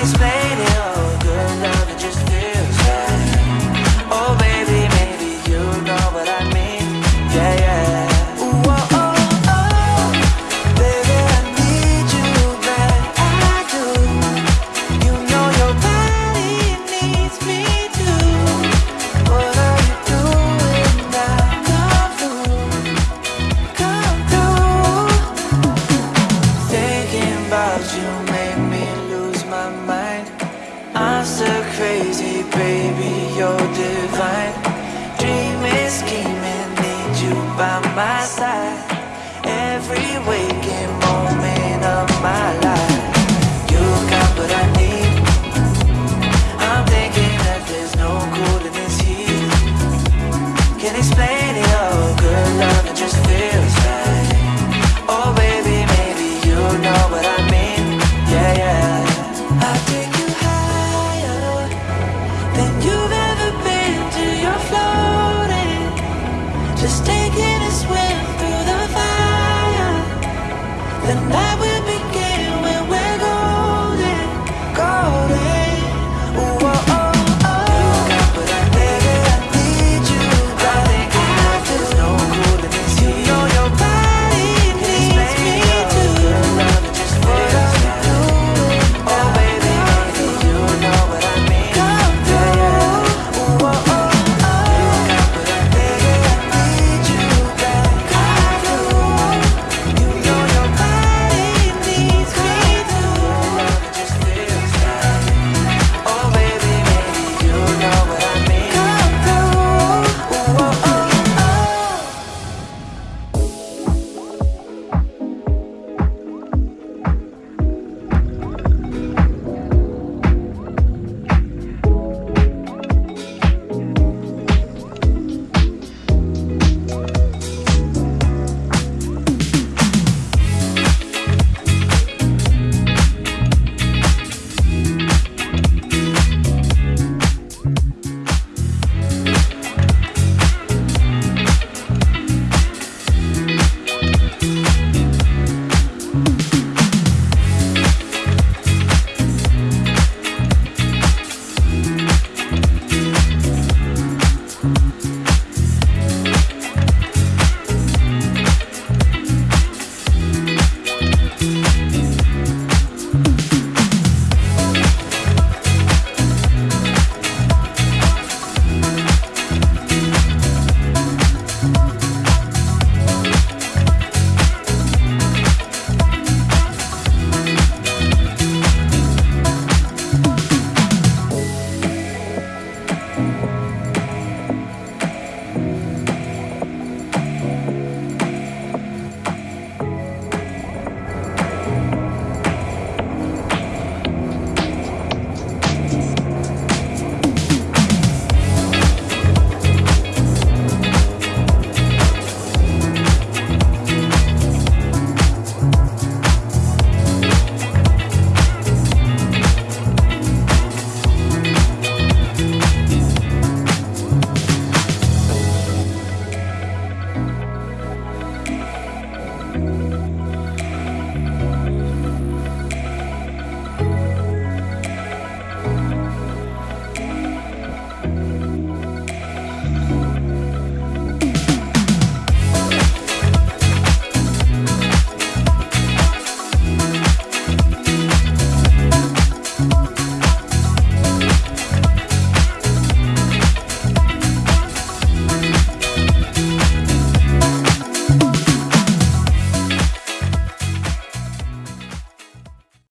explain it. baby, you're divine. Dreaming, scheming, need you by my side. Every waking moment of my life. You got what I need. I'm thinking that there's no cool in this heat Can't explain it all, good love, it just feels and that we